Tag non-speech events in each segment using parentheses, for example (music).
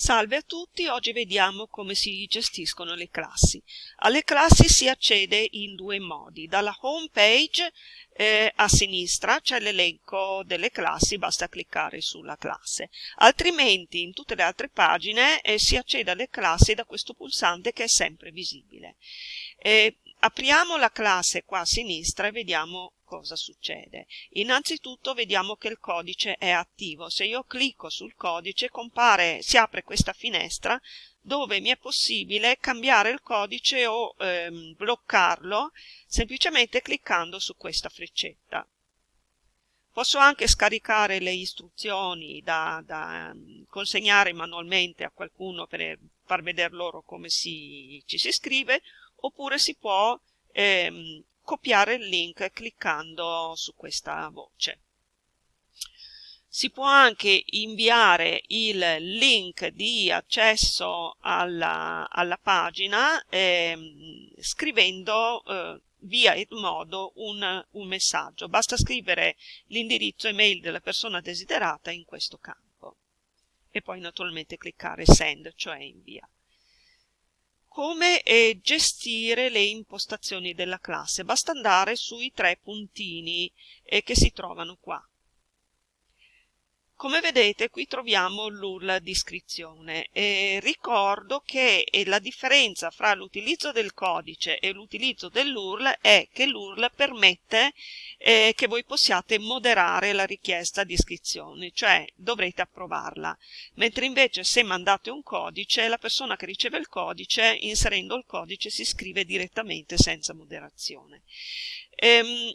Salve a tutti, oggi vediamo come si gestiscono le classi. Alle classi si accede in due modi. Dalla home page eh, a sinistra c'è l'elenco delle classi, basta cliccare sulla classe. Altrimenti in tutte le altre pagine eh, si accede alle classi da questo pulsante che è sempre visibile. Eh, apriamo la classe qua a sinistra e vediamo cosa succede? Innanzitutto vediamo che il codice è attivo. Se io clicco sul codice compare, si apre questa finestra dove mi è possibile cambiare il codice o ehm, bloccarlo semplicemente cliccando su questa freccetta. Posso anche scaricare le istruzioni da, da consegnare manualmente a qualcuno per far vedere loro come si, ci si scrive, oppure si può ehm, copiare il link cliccando su questa voce. Si può anche inviare il link di accesso alla, alla pagina eh, scrivendo eh, via Edmodo un, un messaggio. Basta scrivere l'indirizzo email della persona desiderata in questo campo e poi naturalmente cliccare send, cioè invia come eh, gestire le impostazioni della classe. Basta andare sui tre puntini eh, che si trovano qua. Come vedete qui troviamo l'URL di iscrizione. Eh, ricordo che la differenza fra l'utilizzo del codice e l'utilizzo dell'URL è che l'URL permette eh, che voi possiate moderare la richiesta di iscrizione, cioè dovrete approvarla, mentre invece se mandate un codice, la persona che riceve il codice, inserendo il codice, si iscrive direttamente senza moderazione. Ehm,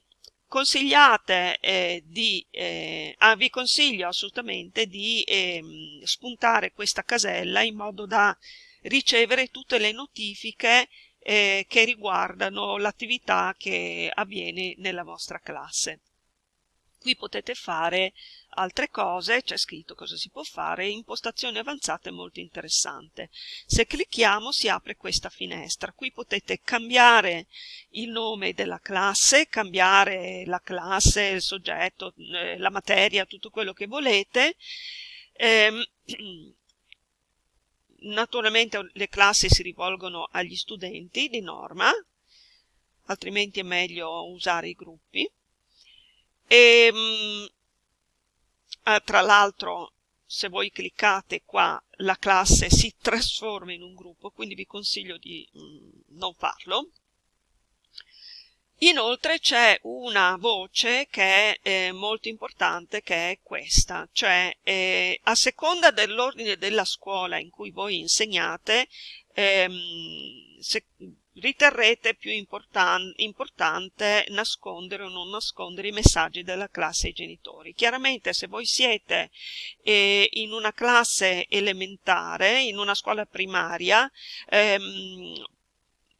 consigliate eh, di, eh, ah, vi consiglio assolutamente di eh, spuntare questa casella in modo da ricevere tutte le notifiche eh, che riguardano l'attività che avviene nella vostra classe. Qui potete fare altre cose, c'è scritto cosa si può fare, impostazioni avanzate molto interessante. Se clicchiamo si apre questa finestra, qui potete cambiare il nome della classe, cambiare la classe, il soggetto, eh, la materia, tutto quello che volete. Eh, (clears throat) naturalmente le classi si rivolgono agli studenti di norma, altrimenti è meglio usare i gruppi. E, ehm, eh, tra l'altro se voi cliccate qua la classe si (laughs) trasforma in un gruppo quindi vi consiglio di mm, non farlo. Inoltre c'è una voce che è eh, molto importante che è questa cioè eh, a seconda dell'ordine della scuola in cui voi insegnate ehm, se, riterrete più importan importante nascondere o non nascondere i messaggi della classe ai genitori. Chiaramente se voi siete eh, in una classe elementare, in una scuola primaria, ehm,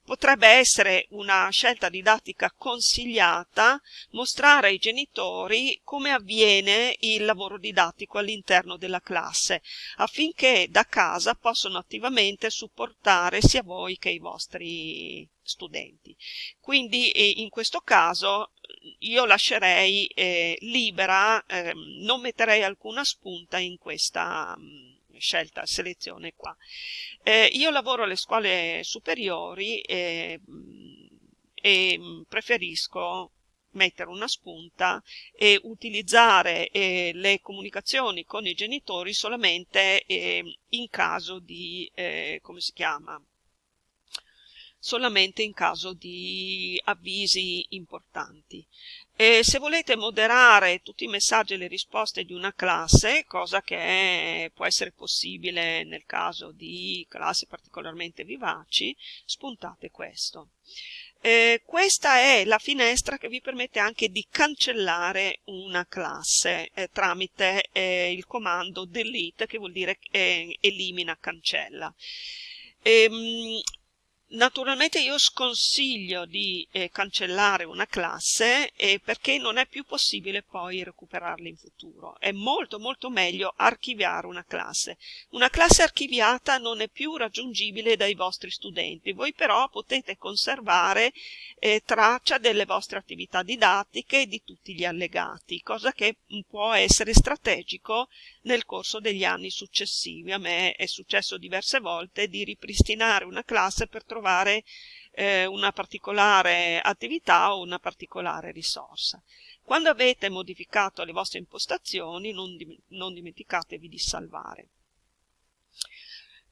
Potrebbe essere una scelta didattica consigliata mostrare ai genitori come avviene il lavoro didattico all'interno della classe, affinché da casa possano attivamente supportare sia voi che i vostri studenti. Quindi eh, in questo caso io lascerei eh, libera, eh, non metterei alcuna spunta in questa mm, scelta, selezione qua. Eh, io lavoro alle scuole superiori e, e preferisco mettere una spunta e utilizzare eh, le comunicazioni con i genitori solamente eh, in caso di, eh, come si chiama, solamente in caso di avvisi importanti. E se volete moderare tutti i messaggi e le risposte di una classe, cosa che può essere possibile nel caso di classi particolarmente vivaci, spuntate questo. Eh, questa è la finestra che vi permette anche di cancellare una classe eh, tramite eh, il comando delete che vuol dire eh, elimina, cancella. Ehm, Naturalmente io sconsiglio di eh, cancellare una classe eh, perché non è più possibile poi recuperarla in futuro. È molto molto meglio archiviare una classe. Una classe archiviata non è più raggiungibile dai vostri studenti, voi però potete conservare eh, traccia delle vostre attività didattiche e di tutti gli allegati, cosa che può essere strategico nel corso degli anni successivi. A me è successo diverse volte di ripristinare una classe per trovare trovare eh, una particolare attività o una particolare risorsa. Quando avete modificato le vostre impostazioni non, dim non dimenticatevi di salvare.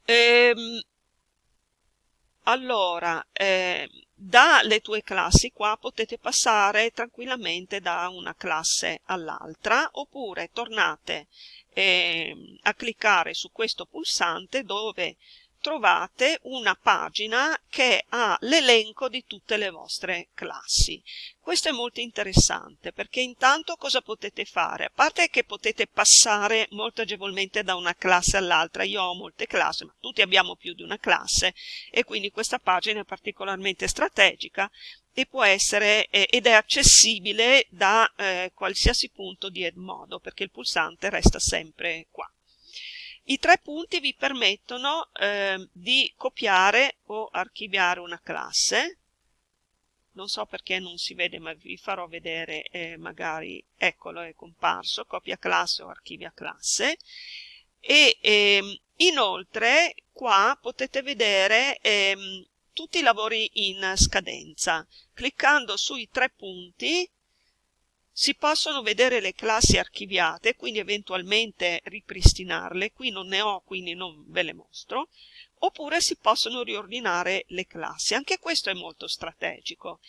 Ehm, allora, eh, dalle tue classi qua potete passare tranquillamente da una classe all'altra oppure tornate eh, a cliccare su questo pulsante dove trovate una pagina che ha l'elenco di tutte le vostre classi. Questo è molto interessante perché intanto cosa potete fare? A parte che potete passare molto agevolmente da una classe all'altra, io ho molte classi, ma tutti abbiamo più di una classe e quindi questa pagina è particolarmente strategica e può essere eh, ed è accessibile da eh, qualsiasi punto di Edmodo perché il pulsante resta sempre qua. I tre punti vi permettono eh, di copiare o archiviare una classe. Non so perché non si vede, ma vi farò vedere eh, magari, eccolo, è comparso, copia classe o archivia classe. E ehm, inoltre qua potete vedere ehm, tutti i lavori in scadenza. Cliccando sui tre punti si possono vedere le classi archiviate, quindi eventualmente ripristinarle, qui non ne ho, quindi non ve le mostro, oppure si possono riordinare le classi. Anche questo è molto strategico,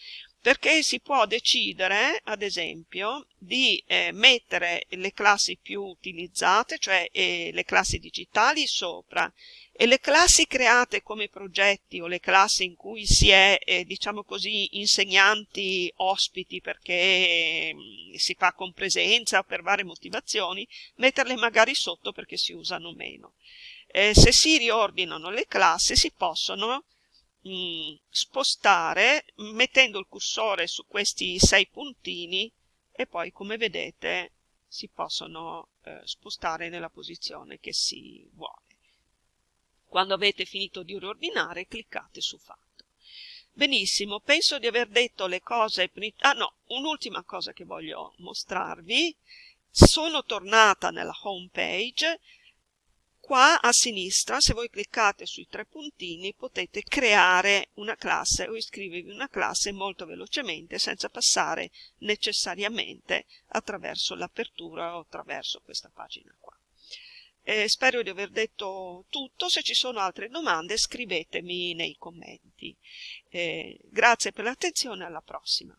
perché si può decidere, ad esempio, di eh, mettere le classi più utilizzate, cioè eh, le classi digitali, sopra e le classi create come progetti o le classi in cui si è, eh, diciamo così, insegnanti ospiti perché eh, si fa con presenza o per varie motivazioni, metterle magari sotto perché si usano meno. Eh, se si riordinano le classi si possono spostare mettendo il cursore su questi sei puntini e poi come vedete si possono eh, spostare nella posizione che si vuole. Quando avete finito di riordinare cliccate su fatto. Benissimo, penso di aver detto le cose... Ah no, un'ultima cosa che voglio mostrarvi. Sono tornata nella home page. Qua a sinistra, se voi cliccate sui tre puntini, potete creare una classe o iscrivervi una classe molto velocemente senza passare necessariamente attraverso l'apertura o attraverso questa pagina qua. Eh, spero di aver detto tutto, se ci sono altre domande scrivetemi nei commenti. Eh, grazie per l'attenzione, alla prossima.